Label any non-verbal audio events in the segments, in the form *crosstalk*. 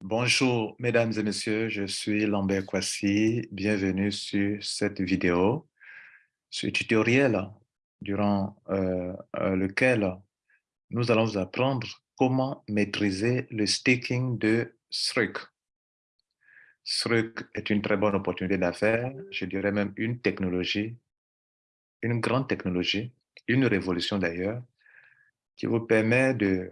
Bonjour, mesdames et messieurs, je suis Lambert Kwasi. Bienvenue sur cette vidéo, ce tutoriel durant euh, euh, lequel nous allons vous apprendre comment maîtriser le staking de Struck. Struck est une très bonne opportunité d'affaires, je dirais même une technologie, une grande technologie, une révolution d'ailleurs, qui vous permet de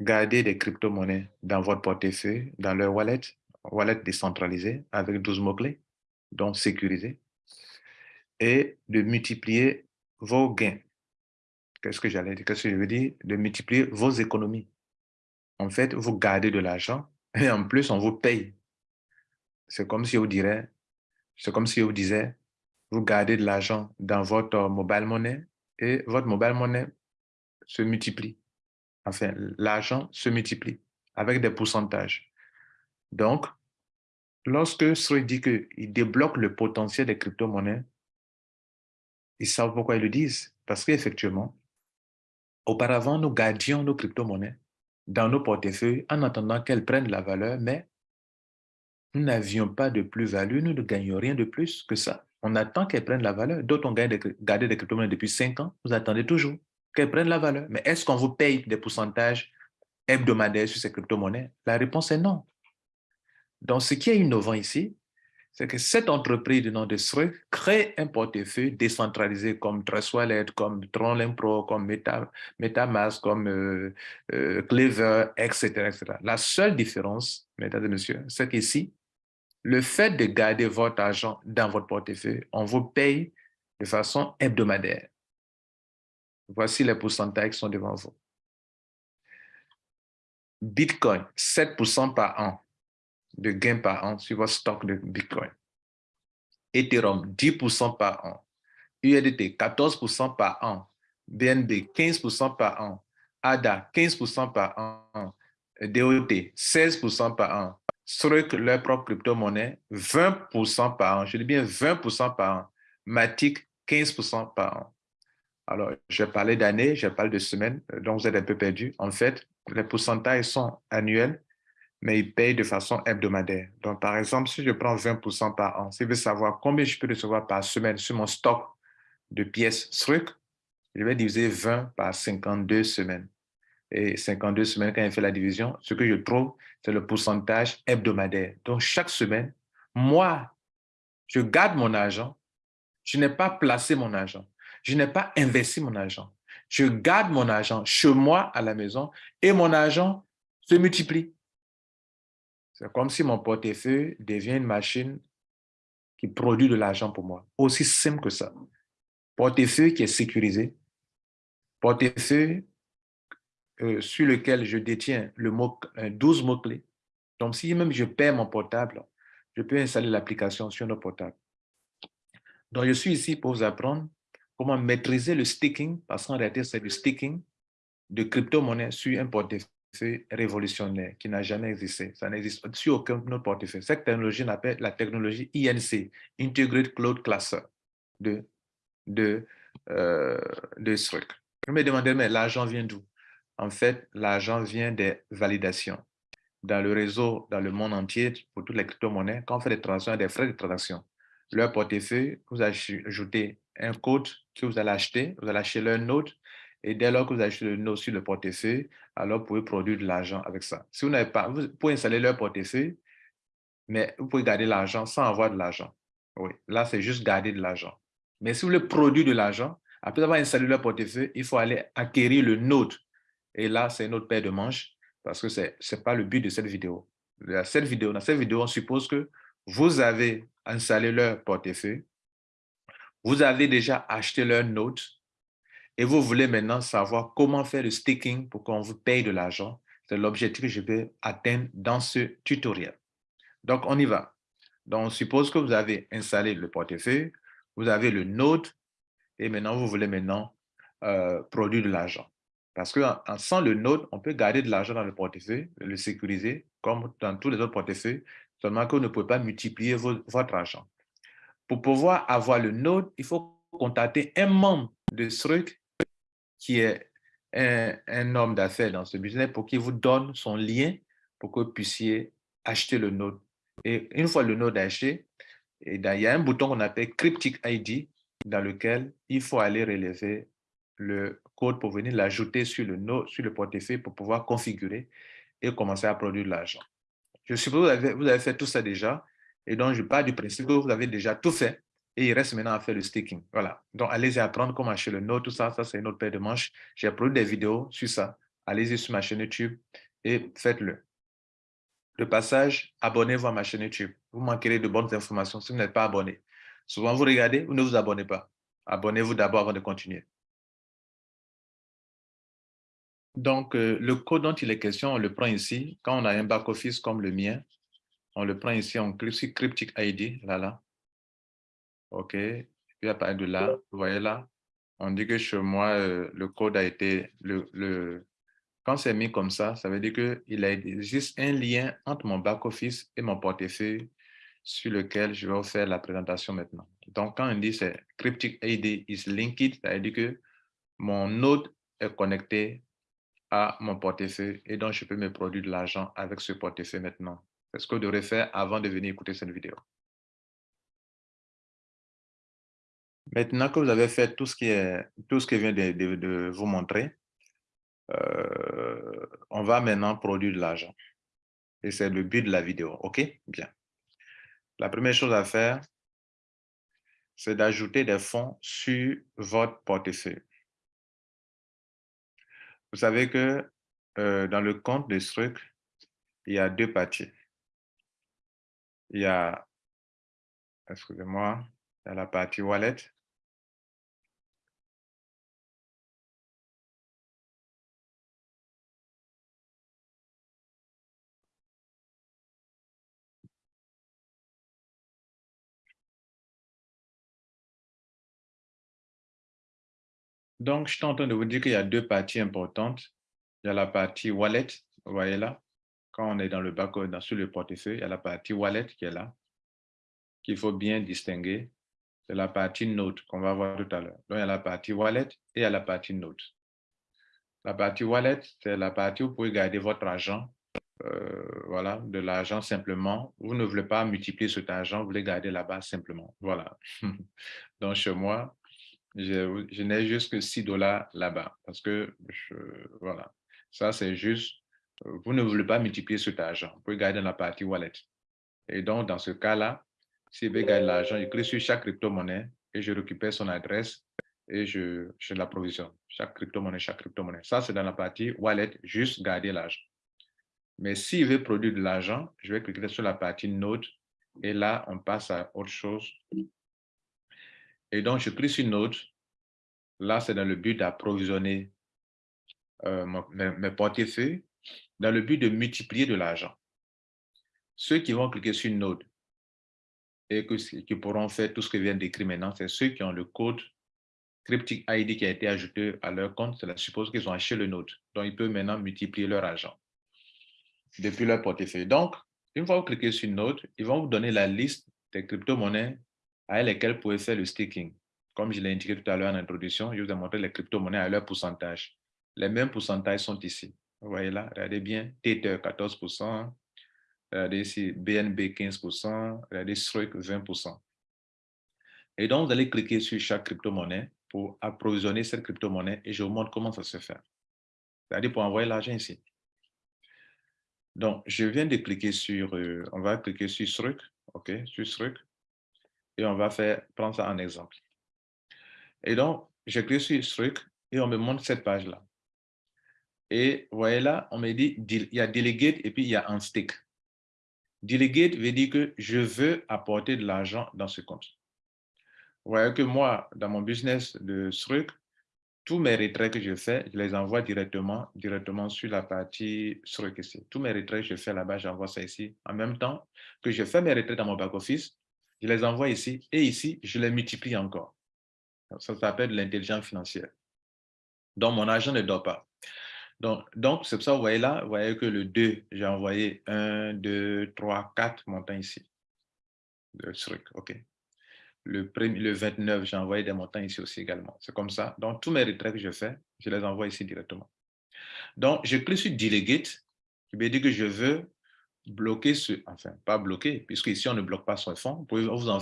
Gardez des crypto-monnaies dans votre portefeuille, dans leur wallet, wallet décentralisé avec 12 mots-clés, donc sécurisé, et de multiplier vos gains. Qu'est-ce que j'allais dire? Qu'est-ce que je veux dire? De multiplier vos économies. En fait, vous gardez de l'argent *laughs* et en plus, on vous paye. C'est comme si vous dirait, c'est comme si disait, vous gardez de l'argent dans votre mobile money et votre mobile money se multiplie enfin, l'argent se multiplie avec des pourcentages. Donc, lorsque Sroy dit qu'il débloque le potentiel des crypto-monnaies, ils savent pourquoi ils le disent. Parce qu'effectivement, auparavant, nous gardions nos crypto-monnaies dans nos portefeuilles en attendant qu'elles prennent la valeur, mais nous n'avions pas de plus-value, nous ne gagnions rien de plus que ça. On attend qu'elles prennent la valeur. D'autres ont gardé des crypto-monnaies depuis cinq ans, vous attendez toujours qu'elles prennent la valeur. Mais est-ce qu'on vous paye des pourcentages hebdomadaires sur ces crypto-monnaies? La réponse est non. Donc, ce qui est innovant ici, c'est que cette entreprise de nom de SRE crée un portefeuille décentralisé comme Trust Wallet, comme Tron Pro, comme Meta, MetaMask, comme euh, euh, Clever, etc., etc. La seule différence, mesdames et messieurs, c'est qu'ici, le fait de garder votre argent dans votre portefeuille, on vous paye de façon hebdomadaire. Voici les pourcentages qui sont devant vous. Bitcoin, 7% par an de gain par an sur votre stock de Bitcoin. Ethereum, 10% par an. USDT, 14% par an. BNB, 15% par an. ADA, 15% par an. DOT, 16% par an. Struck, leur propre crypto-monnaie, 20% par an. Je dis bien 20% par an. Matic, 15% par an. Alors, je parlais d'années, je parle de semaines, euh, donc vous êtes un peu perdu. En fait, les pourcentages sont annuels, mais ils payent de façon hebdomadaire. Donc, par exemple, si je prends 20% par an, si je veux savoir combien je peux recevoir par semaine sur mon stock de pièces SRUC, je vais diviser 20 par 52 semaines. Et 52 semaines, quand je fais la division, ce que je trouve, c'est le pourcentage hebdomadaire. Donc, chaque semaine, moi, je garde mon argent, je n'ai pas placé mon argent je n'ai pas investi mon argent. Je garde mon argent chez moi à la maison et mon argent se multiplie. C'est comme si mon portefeuille devient une machine qui produit de l'argent pour moi. Aussi simple que ça. Portefeuille qui est sécurisé. Portefeuille euh, sur lequel je détiens le mot, 12 mots-clés. Donc, si même je perds mon portable, je peux installer l'application sur nos portables. Donc, je suis ici pour vous apprendre comment maîtriser le staking, parce qu'en réalité, c'est du staking de crypto-monnaie sur un portefeuille révolutionnaire qui n'a jamais existé. Ça n'existe sur aucun autre portefeuille. Cette technologie, on appelle la technologie INC, Integrated Cloud Cluster de, de, euh, de. Je me demandais, mais l'argent vient d'où? En fait, l'argent vient des validations. Dans le réseau, dans le monde entier, pour toutes les crypto-monnaies, quand on fait des transactions, des frais de transaction. Leur portefeuille, vous ajoutez un code que vous allez acheter, vous allez acheter leur note, et dès lors que vous achetez le note sur le portefeuille, alors vous pouvez produire de l'argent avec ça. Si vous n'avez pas, vous pouvez installer leur portefeuille, mais vous pouvez garder l'argent sans avoir de l'argent. Oui, là, c'est juste garder de l'argent. Mais si vous voulez produire de l'argent, après avoir installé leur portefeuille, il faut aller acquérir le note. Et là, c'est une autre paire de manches parce que ce n'est pas le but de cette vidéo. Cette vidéo. Dans cette vidéo, on suppose que vous avez installé leur portefeuille, vous avez déjà acheté leur note et vous voulez maintenant savoir comment faire le staking pour qu'on vous paye de l'argent. C'est l'objectif que je vais atteindre dans ce tutoriel. Donc, on y va. Donc, on suppose que vous avez installé le portefeuille, vous avez le note et maintenant, vous voulez maintenant euh, produire de l'argent. Parce que sans le note, on peut garder de l'argent dans le portefeuille, le sécuriser, comme dans tous les autres portefeuilles, seulement que vous ne pouvez pas multiplier votre argent. Pour pouvoir avoir le node, il faut contacter un membre de Struck qui est un, homme d'affaires dans ce business pour qu'il vous donne son lien pour que vous puissiez acheter le node. Et une fois le node acheté, il y a un bouton qu'on appelle Cryptic ID dans lequel il faut aller relever le code pour venir l'ajouter sur le node, sur le portefeuille pour pouvoir configurer et commencer à produire l'argent. Je suppose que vous avez fait tout ça déjà et donc je pars du principe que vous avez déjà tout fait et il reste maintenant à faire le staking. Voilà. Donc, allez-y apprendre comment acheter le node, tout ça. Ça, c'est une autre paire de manches. J'ai produit des vidéos sur ça. Allez-y sur ma chaîne YouTube et faites-le. Le passage, abonnez-vous à ma chaîne YouTube. Vous manquerez de bonnes informations si vous n'êtes pas abonné. Souvent, vous regardez, vous ne vous abonnez pas. Abonnez-vous d'abord avant de continuer. Donc, euh, le code dont il est question, on le prend ici. Quand on a un back-office comme le mien, on le prend ici, on clique sur Cryptic ID, là, là. OK. Et puis, à partir de là, vous voyez là, on dit que chez moi, euh, le code a été, le, le, quand c'est mis comme ça, ça veut dire qu'il existe un lien entre mon back-office et mon portefeuille sur lequel je vais vous faire la présentation maintenant. Donc, quand on dit c'est Cryptic ID is linked, ça veut dire que mon node est connecté à mon portefeuille et donc je peux me produire de l'argent avec ce portefeuille maintenant. Ce que je devrais faire avant de venir écouter cette vidéo? Maintenant que vous avez fait tout ce qui est tout ce viens de vous montrer, euh, on va maintenant produire de l'argent. Et c'est le but de la vidéo. OK? Bien. La première chose à faire, c'est d'ajouter des fonds sur votre portefeuille. Vous savez que euh, dans le compte de Struc, il y a deux parties. Il y a, excusez-moi, il y a la partie wallet Donc, je suis en train de vous dire qu'il y a deux parties importantes. Il y a la partie wallet, vous voyez là, quand on est dans le bac, dans, sur le portefeuille, il y a la partie wallet qui est là, qu'il faut bien distinguer. C'est la partie note qu'on va voir tout à l'heure. Donc, il y a la partie wallet et il y a la partie note. La partie wallet, c'est la partie où vous pouvez garder votre argent, euh, voilà, de l'argent simplement. Vous ne voulez pas multiplier cet argent, vous voulez garder là-bas simplement. Voilà. *laughs* Donc, chez moi, je, n'ai juste que 6 dollars là-bas parce que, voilà, ça c'est juste, vous ne voulez pas multiplier cet argent, vous pouvez garder dans la partie wallet. Et donc, dans ce cas-là, si vous voulez garder l'argent, je clique sur chaque crypto-monnaie et je récupère son adresse et je, je l'approvisionne. Chaque crypto-monnaie, chaque crypto-monnaie. Ça, c'est dans la partie wallet, juste garder l'argent. Mais s'il veut produire de l'argent, je vais cliquer sur la partie node et là, on passe à autre chose et donc, je clique sur Node. Là, c'est dans le but d'approvisionner euh, mes, portefeuilles, dans le but de multiplier de l'argent. Ceux qui vont cliquer sur Node et qui pourront faire tout ce que je viens d'écrire maintenant, c'est ceux qui ont le code Cryptic ID qui a été ajouté à leur compte. Cela suppose qu'ils ont acheté le Node. Donc, ils peuvent maintenant multiplier leur argent depuis leur portefeuille. Donc, une fois que vous cliquez sur Node, ils vont vous donner la liste des crypto-monnaies avec lesquels vous pouvez faire le staking. Comme je l'ai indiqué tout à l'heure en introduction, je vous ai montré les crypto-monnaies à leur pourcentage. Les mêmes pourcentages sont ici. Vous voyez là, regardez bien, Tether 14%, regardez ici BNB 15%, regardez Struik 20%. Et donc, vous allez cliquer sur chaque crypto-monnaie pour approvisionner cette crypto-monnaie et je vous montre comment ça se fait. C'est-à-dire pour envoyer l'argent ici. Donc, je viens de cliquer sur, euh, on va cliquer sur Struik, OK, sur Struik et on va faire, prendre ça en exemple. Et donc, je clique sur truc et on me montre cette page-là. Et vous voyez là, on me dit, il y a delegate et puis il y a un stick. Delegate veut dire que je veux apporter de l'argent dans ce compte. Vous voyez que moi, dans mon business de truc, tous mes retraits que je fais, je les envoie directement, directement sur la partie truc ici. Tous mes retraits que je fais là-bas, j'envoie ça ici. En même temps que je fais mes retraits dans mon back-office, je les envoie ici et ici, je les multiplie encore. Ça s'appelle l'intelligence financière. Donc, mon argent ne dort pas. Donc, c'est pour ça, vous voyez là, vous voyez que le 2, j'ai envoyé 1, 2, 3, 4 montants ici. Le truc, OK. Le, premier, le 29, j'ai envoyé des montants ici aussi également. C'est comme ça. Donc, tous mes retraits que je fais, je les envoie ici directement. Donc, je clique sur Delegate qui veut dire que je veux bloquer ce, enfin, pas bloquer, puisque ici, on ne bloque pas son fonds. Vous pouvez, en,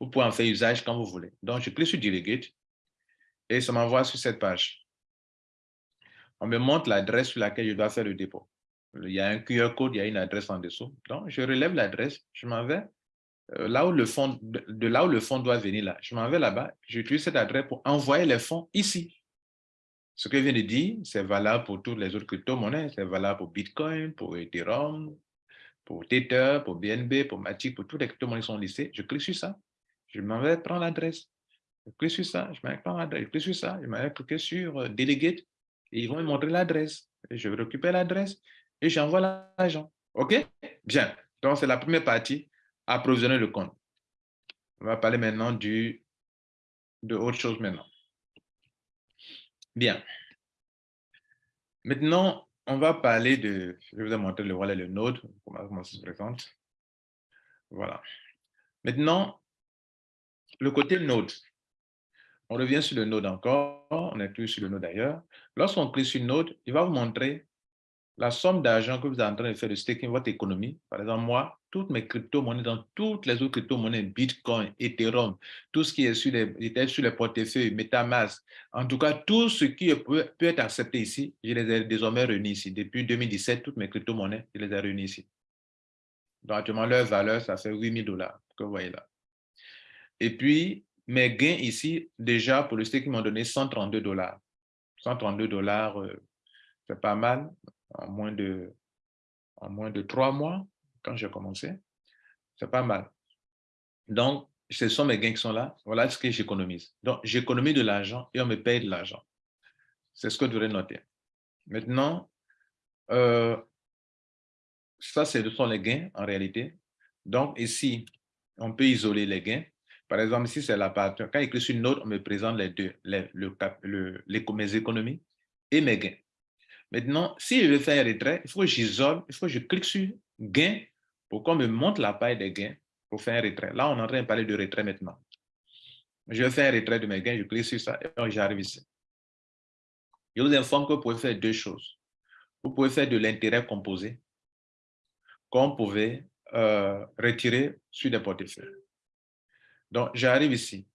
vous pouvez en faire usage quand vous voulez. Donc, je clique sur Delegate et ça m'envoie sur cette page. On me montre l'adresse sur laquelle je dois faire le dépôt. Il y a un QR code, il y a une adresse en dessous. Donc, je relève l'adresse, je m'en vais euh, là où le de là où le fonds doit venir là. Je m'en vais là-bas, j'utilise cette adresse pour envoyer les fonds ici. Ce que je viens de dire, c'est valable pour toutes les autres crypto-monnaies. C'est valable pour Bitcoin, pour Ethereum, pour Tether, pour BNB, pour Matic, pour toutes les crypto-monnaies qui sont listées. Je clique sur ça. Je m'en vais prendre l'adresse. Je clique sur ça. Je m'en vais prendre l'adresse. Je clique sur ça. Je m'en vais cliquer sur euh, Delegate. Ils vont me montrer l'adresse. Je vais récupérer l'adresse et j'envoie l'argent. OK? Bien. Donc, c'est la première partie, approvisionner le compte. On va parler maintenant du, de autre chose maintenant. Bien. Maintenant, on va parler de, je vais vous montrer le voilà le node, comment ça se présente. Voilà. Maintenant, le côté node. On revient sur le node encore, on est plus sur le node d'ailleurs. Lorsqu'on clique sur node, il va vous montrer la somme d'argent que vous êtes en train de faire de staking votre économie, par exemple, moi, toutes mes crypto-monnaies, dans toutes les autres crypto-monnaies, Bitcoin, Ethereum, tout ce qui est sur les, sur les portefeuilles, Metamask, en tout cas, tout ce qui peut, peut être accepté ici, je les ai désormais réunis ici. Depuis 2017, toutes mes crypto-monnaies, je les ai réunis ici. Donc, actuellement, leur valeur, ça fait 8000 dollars, que vous voyez là. Et puis, mes gains ici, déjà, pour le staking, m'ont donné 132 dollars. 132 dollars, euh, c'est pas mal en moins de, en moins de trois mois, quand j'ai commencé. C'est pas mal. Donc, ce sont mes gains qui sont là. Voilà ce que j'économise. Donc, j'économise de l'argent et on me paye de l'argent. C'est ce que vous devez noter. Maintenant, euh, ça, ce sont les gains en réalité. Donc, ici, on peut isoler les gains. Par exemple, ici, c'est la partie. Quand il écrit sur une note, on me présente les deux, les, le, le, les, mes économies et mes gains. Maintenant, si je veux faire un retrait, il faut que j'isole, il faut que je clique sur gain pour qu'on me montre la paille des gains pour faire un retrait. Là, on est en train de parler de retrait maintenant. Je vais faire un retrait de mes gains, je clique sur ça et j'arrive ici. Je vous informe que vous pouvez faire deux choses. Vous pouvez faire de l'intérêt composé, qu'on pouvait euh, retirer sur des portefeuilles. Donc, j'arrive ici.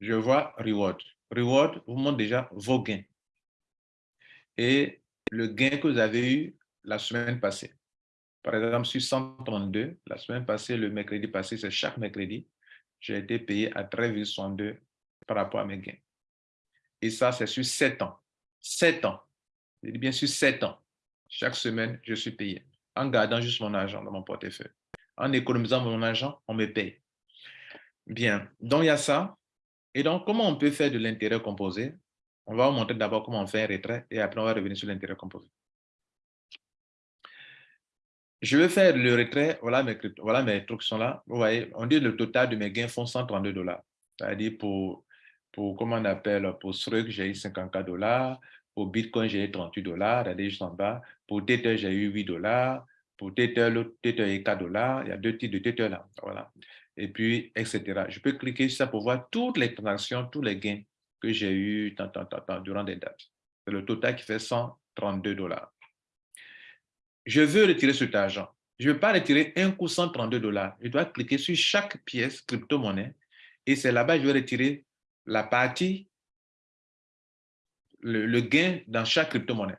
Je vois Reward. Reward vous montre déjà vos gains et le gain que vous avez eu la semaine passée. Par exemple, sur 132, la semaine passée, le mercredi passé, c'est chaque mercredi, j'ai été payé à 13,62 par rapport à mes gains. Et ça, c'est sur 7 ans. 7 ans. Je dis bien sur 7 ans. Chaque semaine, je suis payé. En gardant juste mon argent dans mon portefeuille. En économisant mon argent, on me paye. Bien. Donc, il y a ça. Et donc, comment on peut faire de l'intérêt composé? On va vous montrer d'abord comment on fait un retrait et après on va revenir sur l'intérêt composé. Je vais faire le retrait, voilà mes, voilà mes trucs sont là. Vous voyez, on dit le total de mes gains font 132 dollars. C'est-à-dire pour, pour, comment on appelle, pour Strug, j'ai eu 54 dollars. Pour Bitcoin, j'ai eu 38 dollars, regardez juste en bas. Pour Tether, j'ai eu 8 dollars. Pour Tether, l'autre Tether est 4 dollars. Il y a deux types de Tether là. Voilà. Et puis, etc. Je peux cliquer sur ça pour voir toutes les transactions, tous les gains que j'ai eu tant, tant, tant, durant des dates. C'est le total qui fait 132 dollars. Je veux retirer cet argent. Je ne veux pas retirer un coup 132 dollars. Je dois cliquer sur chaque pièce crypto-monnaie et c'est là-bas que je vais retirer la partie, le, gain dans chaque crypto-monnaie.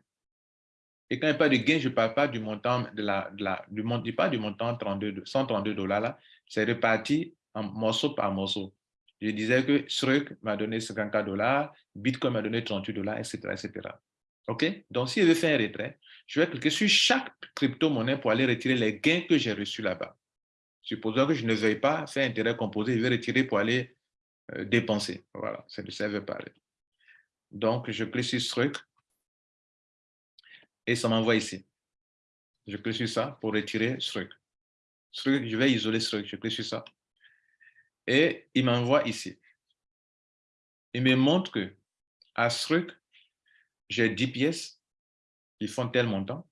Et quand il pas de gain, je ne parle pas du montant, de la, de pas du montant 32, 132 dollars là, c'est réparti en morceau par morceau. Je disais que Shrek m'a donné 54 dollars, Bitcoin m'a donné 38 dollars, etc., etc. OK? Donc, si je veux faire un retrait, je vais cliquer sur chaque crypto-monnaie pour aller retirer les gains que j'ai reçus là-bas. Supposons que je ne veuille pas faire intérêt composé, je vais retirer pour aller euh, dépenser. Voilà, c'est de ça que je. Donc, je clique sur Shrek et ça m'envoie ici. Je clique sur ça pour retirer Shrek. Je vais isoler Shrek, je clique sur ça et il m'envoie ici. Il me montre que à truc, j'ai 10 pièces qui font tel montant.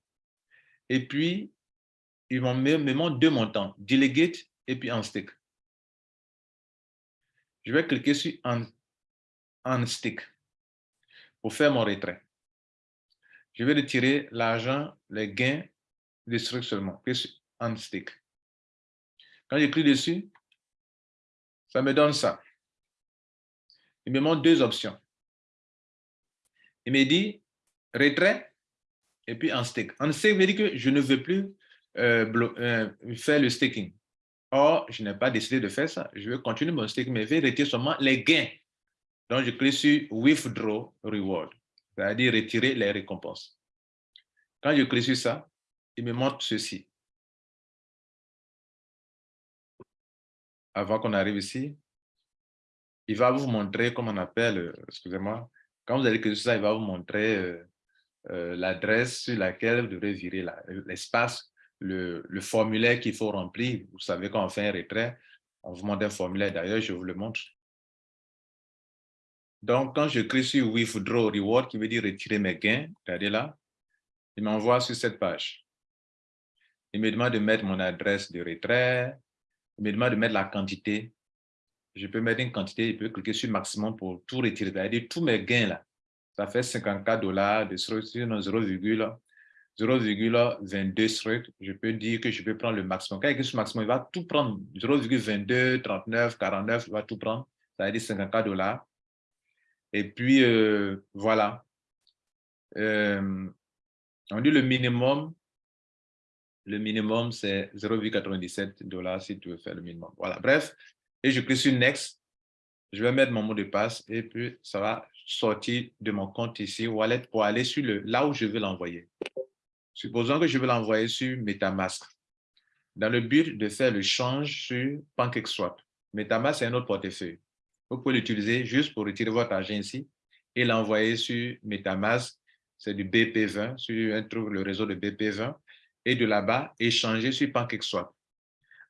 Et puis, il me, montre deux montants, delegate et puis un stick. Je vais cliquer sur un stick pour faire mon retrait. je vais retirer l'argent, les gains de Struck seulement, en stick. Quand clique dessus, ça me donne ça. Il me montre deux options. Il me dit retrait et puis en stake. En stake veut dire que je ne veux plus euh, euh, faire le staking. Or, je n'ai pas décidé de faire ça. Je veux continuer mon staking, mais je vais retirer seulement les gains. Donc, je clique sur Withdraw Reward, c'est-à-dire retirer les récompenses. Quand je clique sur ça, il me montre ceci. Avant qu'on arrive ici, il va vous montrer, comme on appelle, euh, excusez-moi, quand vous allez cliquer sur ça, il va vous montrer euh, l'adresse sur laquelle vous devrez virer l'espace, le, formulaire qu'il faut remplir. Vous savez, quand on fait un retrait, on vous demande un formulaire. D'ailleurs, je vous le montre. Donc, quand je clique sur Withdraw Reward, qui veut dire retirer mes gains, regardez là, il m'envoie sur cette page. Il me demande de mettre mon adresse de retrait, il me demande de mettre la quantité. Je peux mettre une quantité, je peux cliquer sur maximum pour tout retirer, c'est-à-dire tous mes gains là ça fait 54 dollars de 0,22 structs. Je peux dire que je peux prendre le maximum. Quand il y a maximum, il va tout prendre. 0,22, 39, 49, il va tout prendre. Ça veut dire 54 dollars. Et puis, euh, voilà. Euh, on dit le minimum. Le minimum, c'est 0,97 dollars si tu veux faire le minimum. Voilà, bref. Et je clique sur Next. Je vais mettre mon mot de passe et puis ça va sortir de mon compte ici, Wallet, pour aller sur le, là où je veux l'envoyer. Supposons que je veux l'envoyer sur MetaMask, dans le but de faire le change sur PancakeSwap. MetaMask, c'est un autre portefeuille. Vous pouvez l'utiliser juste pour retirer votre argent ici et l'envoyer sur MetaMask, c'est du BP20, sur un truc, le réseau de BP20, et de là-bas, échanger sur PancakeSwap.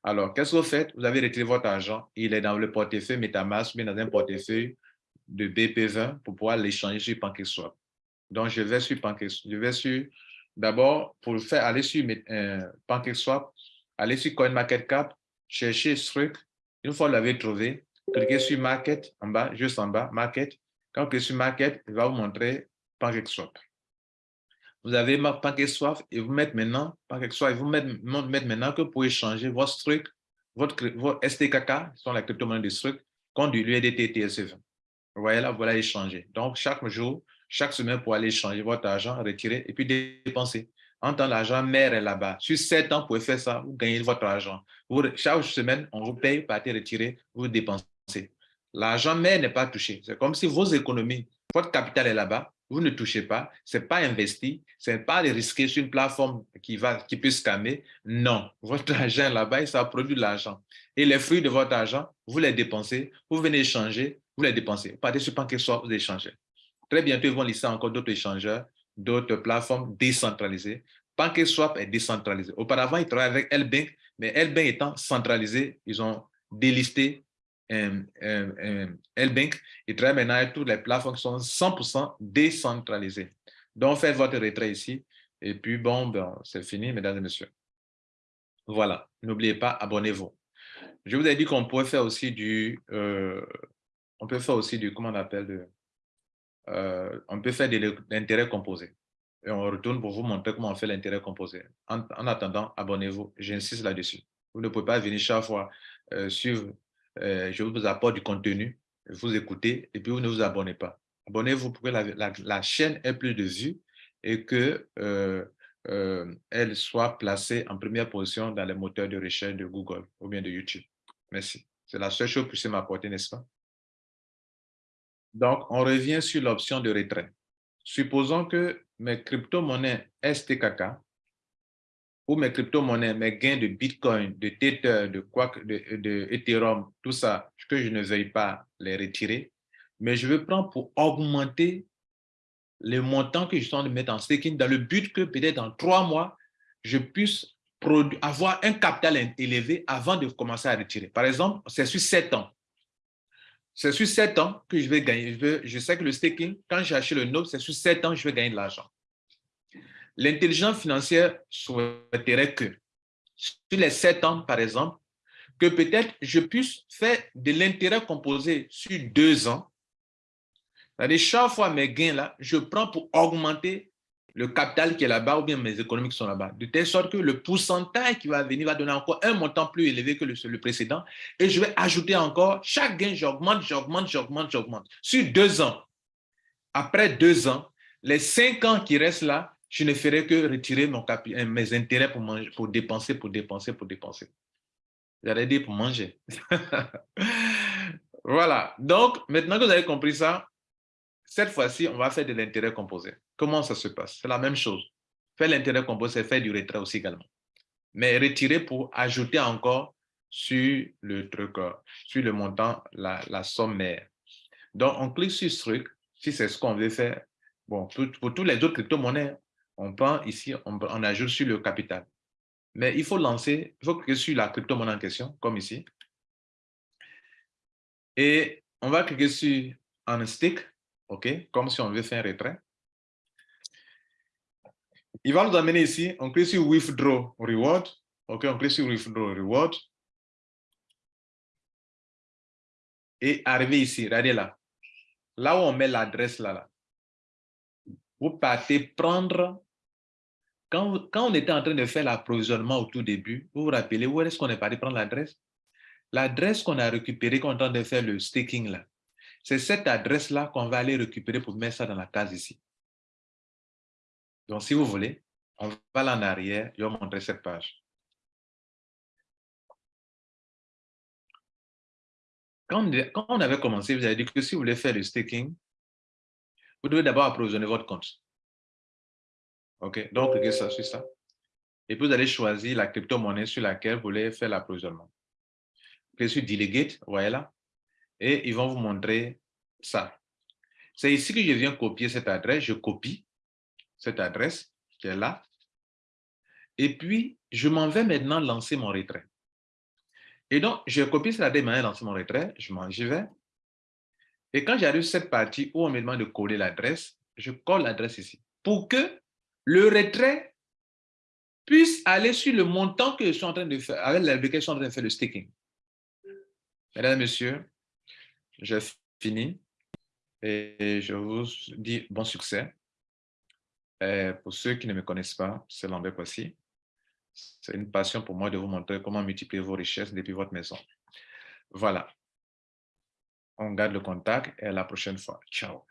Alors, qu'est-ce que vous faites? Vous avez retiré votre argent, il est dans le portefeuille MetaMask, mais dans un portefeuille de BP20 pour pouvoir l'échanger sur PancakeSwap. Donc, je vais sur PancakeSwap. Je vais sur, d'abord, pour faire aller sur euh, PancakeSwap, aller sur CoinMarketCap, chercher Struck. Une fois que vous l'avez trouvé, cliquez sur Market en bas, juste en bas, Market. Quand vous cliquez sur Market, il va vous montrer PancakeSwap. Vous avez PancakeSwap et vous mettez maintenant, et vous mettez, maintenant que vous pouvez changer votre Struck, votre, votre STKK, qui sont la crypto-monnaie de Struck, contre du TSE20. Vous voyez là, voilà échanger. Donc, chaque jour, chaque semaine, pour aller échanger votre argent, retirer et puis dépenser. En tant l'argent mère est là-bas. Sur 7 ans, vous pouvez faire ça, vous gagnez votre argent. chaque semaine, on vous paye, partez retirer, vous dépensez. L'argent mère n'est pas touché. C'est comme si vos économies, votre capital est là-bas, vous ne touchez pas, ce n'est pas investi, ce n'est pas risqué sur une plateforme qui, va, qui peut scammer. Non, votre *laughs* argent là-bas, ça produit de l'argent. Et les fruits de votre argent, vous les dépensez, vous venez échanger, vous les dépensez. Partez sur PancakeSwap, vous échangez. Très bientôt, ils vont lister encore d'autres échangeurs, d'autres plateformes décentralisées. PancakeSwap est décentralisé. Auparavant, ils travaillaient avec Lbank, mais Lbank étant centralisé, ils ont délisté euh, euh, euh, Lbank. Ils travaillent maintenant toutes les plateformes sont 100% décentralisées. Donc, faites votre retrait ici. Et puis, bon, ben, c'est fini, mesdames et messieurs. Voilà. N'oubliez pas, abonnez-vous. Je vous ai dit qu'on pourrait faire aussi du, on peut faire aussi du, comment on appelle, euh, on peut faire de l'intérêt composé. Et on retourne pour vous montrer comment on fait l'intérêt composé. En, attendant, abonnez-vous. J'insiste là-dessus. Vous ne pouvez pas venir chaque fois euh, suivre. Euh, je vous apporte du contenu, vous écoutez et puis vous ne vous abonnez pas. Abonnez-vous pour que la, chaîne ait plus de vues et que elle soit placée en première position dans les moteurs de recherche de Google ou bien de YouTube. Merci. C'est la seule chose que je puisse m'apporter, n'est-ce pas? Donc, on revient sur l'option de retrait. Supposons que mes crypto-monnaies STKK ou mes crypto-monnaies, mes gains de Bitcoin, de Tether, de, de, de Ethereum, tout ça, que je ne veuille pas les retirer, mais je veux prendre pour augmenter le montant que je suis en train de mettre en staking dans le but que peut-être dans trois mois, je puisse avoir un capital élevé avant de commencer à retirer. Par exemple, c'est sur sept ans. C'est sur 7 ans que je vais gagner. Je, sais que le staking, quand j'ai acheté le node, c'est sur 7 ans que je vais gagner de l'argent. L'intelligence financière souhaiterait que, sur les 7 ans, par exemple, que peut-être je puisse faire de l'intérêt composé sur 2 ans. chaque fois mes gains là, je prends pour augmenter le capital qui est là-bas ou bien mes économies qui sont là-bas, de telle sorte que le pourcentage qui va venir va donner encore un montant plus élevé que le, le précédent et je vais ajouter encore, chaque gain, j'augmente, j'augmente, j'augmente, j'augmente. Sur deux ans, après deux ans, les cinq ans qui restent là, je ne ferai que retirer mon euh, mes intérêts pour, manger, pour dépenser, pour dépenser, pour dépenser. J'allais dire pour manger. *laughs* voilà. Donc, maintenant que vous avez compris ça, cette fois-ci, on va faire de l'intérêt composé. Comment ça se passe? C'est la même chose. Faire l'intérêt composé, faire du retrait aussi également. Mais retirer pour ajouter encore sur le truc, euh, sur le montant, la, la somme mère. Donc, on clique sur ce truc, si c'est ce qu'on veut faire. Bon, pour tous les autres crypto-monnaies, on prend ici, on, ajoute sur le capital. Mais il faut lancer, il faut cliquer sur la crypto-monnaie en question, comme ici. Et on va cliquer sur un stick, OK, comme si on veut faire un retrait. Il va nous amener ici, on clique sur Withdraw Reward. OK, on clique sur Withdraw Reward. Et arriver ici, regardez là. Là où on met l'adresse là, là, vous partez prendre, quand, on était en train de faire l'approvisionnement au tout début, vous vous rappelez où est-ce qu'on est parti prendre l'adresse? L'adresse qu'on a récupérée quand on est en train de faire le staking là, c'est cette adresse-là qu'on va aller récupérer pour mettre ça dans la case ici. Donc, si vous voulez, on va là en arrière, je vais vous montrer cette page. Quand on avait commencé, vous avez dit que si vous voulez faire le staking, vous devez d'abord approvisionner votre compte. OK, donc cliquez ça sur ça. Et puis vous allez choisir la crypto-monnaie sur laquelle vous voulez faire l'approvisionnement. Cliquez sur Delegate, voyez là. Et ils vont vous montrer ça. C'est ici que je viens copier cette adresse. Je copie cette adresse qui est là. Et puis, je m'en vais maintenant lancer mon retrait. Et donc, je copie cette adresse, maintenant lancer mon retrait. Je m'en vais. Et quand j'arrive cette partie où on me demande de coller l'adresse, je colle l'adresse ici. Pour que le retrait puisse aller sur le montant que je suis en train de faire, avec lequel je suis en train de faire le staking. Mesdames messieurs, j'ai fini et je vous dis bon succès. Et pour ceux qui ne me connaissent pas, c'est Lambert Kwasi. C'est une passion pour moi de vous montrer comment multiplier vos richesses depuis votre maison. Voilà. On garde le contact et à la prochaine fois. Ciao.